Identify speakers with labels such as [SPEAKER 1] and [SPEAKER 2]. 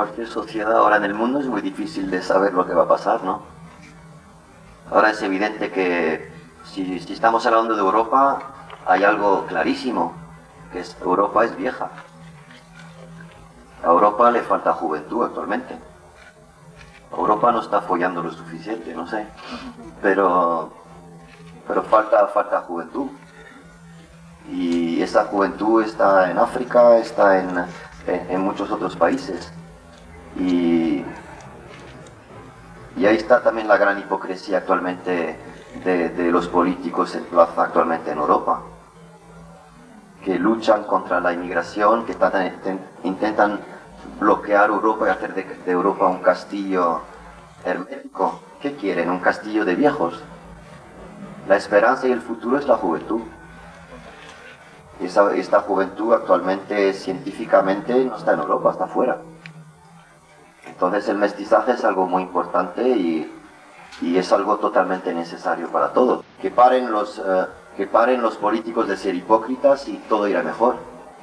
[SPEAKER 1] cualquier sociedad ahora en el mundo es muy difícil de saber lo que va a pasar, ¿no? Ahora es evidente que si, estamos hablando de Europa, hay algo clarísimo, que es Europa es vieja. A Europa le falta juventud actualmente. Europa no está follando lo suficiente, no sé. Pero, pero falta, falta juventud. Y esa juventud está en África, está en, en, muchos otros países. Y, y, ahí está también la gran hipocresía actualmente de, de los políticos actualmente en Europa que luchan contra la inmigración, que intentan bloquear Europa y hacer de, Europa un castillo hermético. ¿Qué quieren? Un castillo de viejos. La esperanza y el futuro es la juventud. Esa, esta juventud actualmente científicamente no está en Europa, está afuera. Entonces el mestizaje es algo muy importante y, y es algo totalmente necesario para todos. Que paren los... Eh, que paren los políticos de ser hipócritas y todo irá mejor.